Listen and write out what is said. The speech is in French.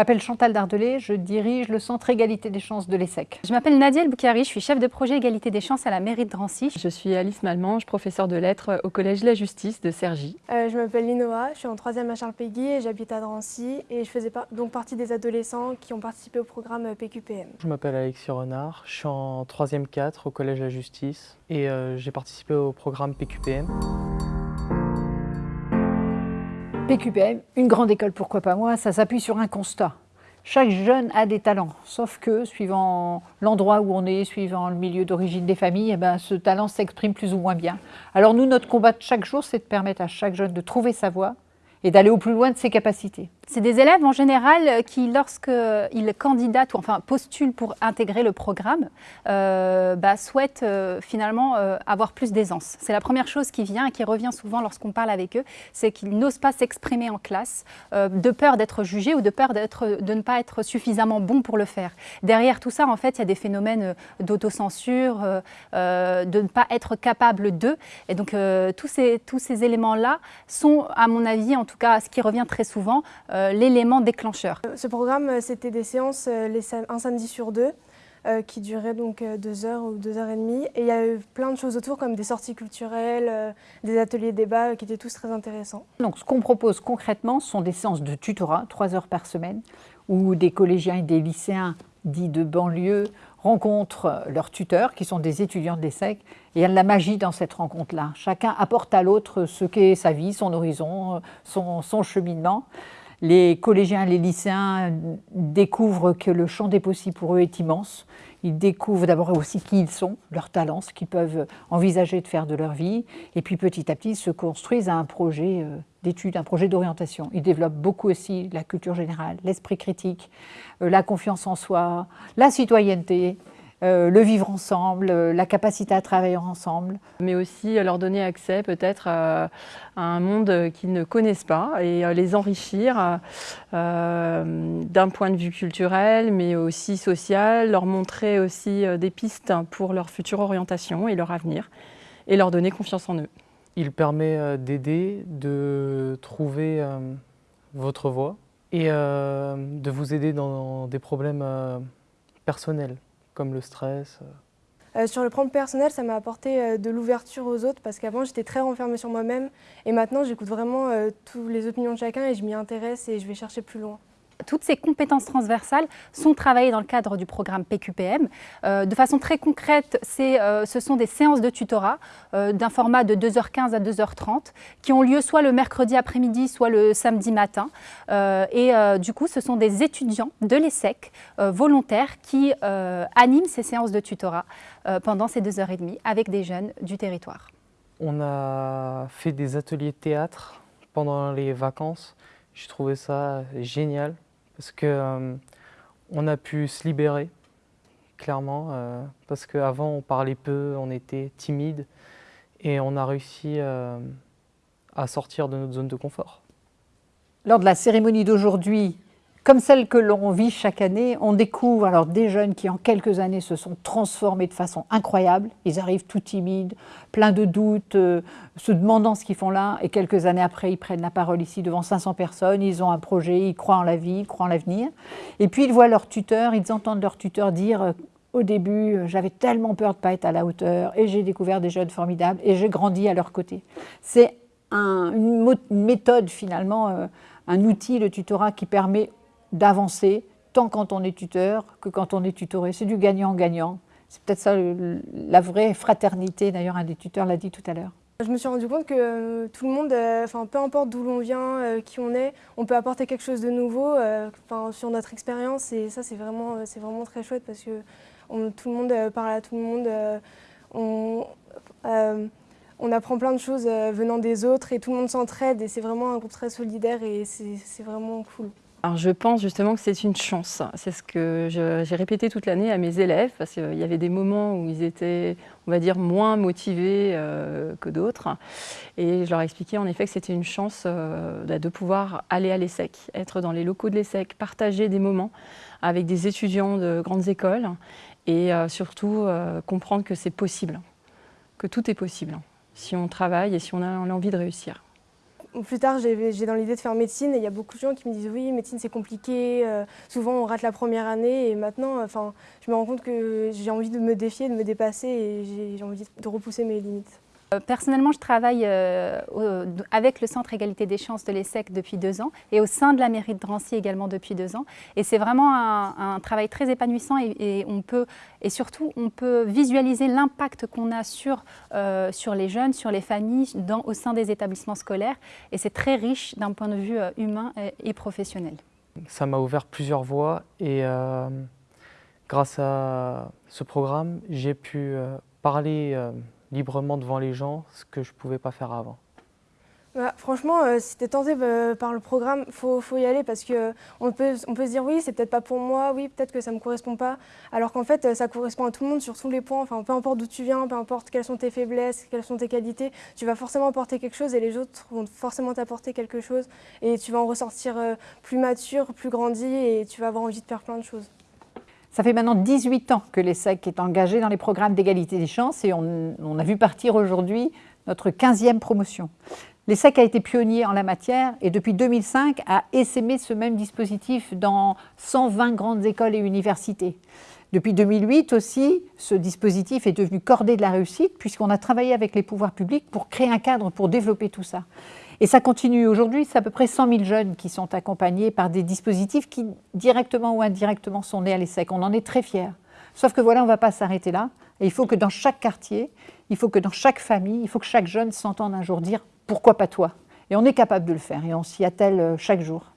m'appelle Chantal Dardelet, je dirige le Centre Égalité des chances de l'ESSEC. Je m'appelle Nadia Boukari, je suis chef de projet Égalité des chances à la mairie de Drancy. Je suis Alice Malmange, professeure de lettres au Collège de la Justice de Cergy. Euh, je m'appelle Linoa, je suis en troisième à Charles Péguy et j'habite à Drancy et je faisais donc partie des adolescents qui ont participé au programme PQPM. Je m'appelle Alexis Renard, je suis en troisième 4 au Collège de la Justice et euh, j'ai participé au programme PQPM. PQPM, une grande école, pourquoi pas moi, ça s'appuie sur un constat. Chaque jeune a des talents, sauf que suivant l'endroit où on est, suivant le milieu d'origine des familles, eh ben, ce talent s'exprime plus ou moins bien. Alors nous, notre combat de chaque jour, c'est de permettre à chaque jeune de trouver sa voie et d'aller au plus loin de ses capacités. C'est des élèves en général qui, lorsqu'ils candidatent ou enfin postulent pour intégrer le programme, euh, bah, souhaitent euh, finalement euh, avoir plus d'aisance. C'est la première chose qui vient et qui revient souvent lorsqu'on parle avec eux, c'est qu'ils n'osent pas s'exprimer en classe de peur d'être jugés ou de peur de ne pas être suffisamment bons pour le faire. Derrière tout ça, en fait, il y a des phénomènes d'autocensure, de ne pas être capable d'eux. Et donc tous ces, tous ces éléments-là sont, à mon avis, en tout cas, ce qui revient très souvent, euh, l'élément déclencheur. Ce programme, euh, c'était des séances euh, un samedi sur deux. qui duraient donc deux heures ou deux heures et demie. Et il y a eu plein de choses autour, comme des sorties culturelles, des ateliers débats qui étaient tous très intéressants. Donc ce qu'on propose concrètement, ce sont des séances de tutorat, trois heures par semaine, où des collégiens et des lycéens dits de banlieue rencontrent leurs tuteurs, qui sont des étudiants de l'ESSEC, et il y a de la magie dans cette rencontre-là. Chacun apporte à l'autre ce qu'est sa vie, son horizon, son, son cheminement les collégiens, les lycéens découvrent que le champ des possibles pour eux est immense. Ils découvrent d'abord aussi qui ils sont, leurs talents, ce qu'ils peuvent envisager de faire de leur vie. Et puis petit à petit, ils se construisent à un projet euh, d'études, un projet d'orientation. Ils développent beaucoup aussi la culture générale, l'esprit critique, euh, la confiance en soi, la citoyenneté, euh, le vivre ensemble, euh, la capacité à travailler ensemble. Mais aussi leur donner accès peut-être à, un monde qu'ils ne connaissent pas et les enrichir d'un point de vue culturel mais aussi social, leur montrer aussi des pistes pour leur future orientation et leur avenir et leur donner confiance en eux. Il permet d'aider, de trouver votre voie et de vous aider dans des problèmes personnels le stress euh, Sur le plan personnel, ça m'a apporté euh, de l'ouverture aux autres parce qu'avant j'étais très renfermée sur moi-même et maintenant j'écoute vraiment euh, toutes les opinions de chacun et je m'y intéresse et je vais chercher plus loin toutes ces compétences transversales sont travaillées dans le cadre du programme PQPM. Euh, de façon très concrète, euh, ce sont des séances de tutorat euh, d'un format de 2h15 à 2h30 qui ont lieu soit le mercredi après-midi, soit le samedi matin. et du coup, ce sont des étudiants de l'ESSEC volontaires qui animent ces séances de tutorat pendant ces 2h30 avec des jeunes du territoire. On a fait des ateliers de théâtre pendant les vacances. Je trouvais ça génial parce qu'on euh, a pu se libérer, clairement, euh, parce qu'avant on parlait peu, on était timide, et on a réussi euh, à sortir de notre zone de confort. Lors de la cérémonie d'aujourd'hui, comme celle que l'on vit chaque année, on découvre alors des jeunes qui en quelques années se sont transformés de façon incroyable. Ils arrivent tout timides, pleins de doutes, euh, se demandant ce qu'ils font là. Et quelques années après, ils prennent la parole ici devant 500 personnes. Ils ont un projet, ils croient en la vie, ils croient en l'avenir. Et puis ils voient leur tuteur, ils entendent leur tuteur dire euh, au début, euh, j'avais tellement peur de ne pas être à la hauteur et j'ai découvert des jeunes formidables et j'ai grandi à leur côté. C'est une méthode finalement, un outil, le tutorat, qui permet d'avancer, tant quand on est tuteur que quand on est tutoré. C'est du gagnant-gagnant. C'est peut-être ça la vraie fraternité, d'ailleurs un des tuteurs l'a dit tout à l'heure. Je me suis rendu compte que euh, tout le monde, euh, peu importe d'où l'on vient, euh, qui on est, on peut apporter quelque chose de nouveau sur notre expérience et ça c'est vraiment, vraiment très chouette parce que tout le monde parle à tout le monde, on, on apprend plein de choses venant des autres et tout le monde s'entraide et c'est vraiment un groupe très solidaire et c'est vraiment cool. Alors je pense justement que c'est une chance. C'est ce que j'ai répété toute l'année à mes élèves parce qu'il y avait des moments où ils étaient, on va dire, moins motivés euh, que d'autres. Et je leur ai expliqué en effet que c'était une chance euh, bah, de pouvoir aller à l'ESSEC, être dans les locaux de l'ESSEC, partager des moments avec des étudiants de grandes écoles et euh, surtout comprendre que c'est possible, que tout est possible si on travaille et si on a envie de réussir. Plus tard, j'ai dans l'idée de faire médecine et il y a beaucoup de gens qui me disent oui, médecine c'est compliqué, souvent on rate la première année et maintenant, je me rends compte que j'ai envie de me défier, de me dépasser et j'ai envie de repousser mes limites. Euh, personnellement, je travaille euh, avec le Centre Égalité des chances de l'ESSEC depuis deux ans et au sein de la mairie de Drancy également depuis deux ans. Et c'est vraiment un, travail très épanouissant et, on peut, et surtout on peut visualiser l'impact qu'on a sur, euh, sur les jeunes, sur les familles dans, au sein des établissements scolaires. Et c'est très riche d'un point de vue humain et, professionnel. Ça m'a ouvert plusieurs voies et grâce à ce programme, j'ai pu parler librement devant les gens, ce que je ne pouvais pas faire avant. Bah, franchement, euh, si tu es tenté bah, par le programme, il faut, y aller parce qu'on peut, on peut se dire oui, c'est peut-être pas pour moi, oui, peut-être que ça ne me correspond pas, alors qu'en fait, ça correspond à tout le monde sur tous les points, enfin, peu importe d'où tu viens, peu importe quelles sont tes faiblesses, quelles sont tes qualités, tu vas forcément apporter quelque chose et les autres vont forcément t'apporter quelque chose et tu vas en ressortir euh, plus mature, plus grandi et tu vas avoir envie de faire plein de choses. Ça fait maintenant 18 ans que l'ESSEC est engagé dans les programmes d'égalité des chances et on, a vu partir aujourd'hui notre 15e promotion. L'ESSEC a été pionnier en la matière et depuis 2005 a essaimé ce même dispositif dans 120 grandes écoles et universités. Depuis 2008 aussi, ce dispositif est devenu cordé de la réussite puisqu'on a travaillé avec les pouvoirs publics pour créer un cadre pour développer tout ça. Et ça continue aujourd'hui, c'est à peu près 100 000 jeunes qui sont accompagnés par des dispositifs qui, directement ou indirectement, sont nés à l'ESSEC. On en est très fiers. Sauf que voilà, on ne va pas s'arrêter là. Et il faut que dans chaque quartier, il faut que dans chaque famille, il faut que chaque jeune s'entende un jour dire « pourquoi pas toi ?» Et on est capable de le faire et on s'y attelle euh, chaque jour.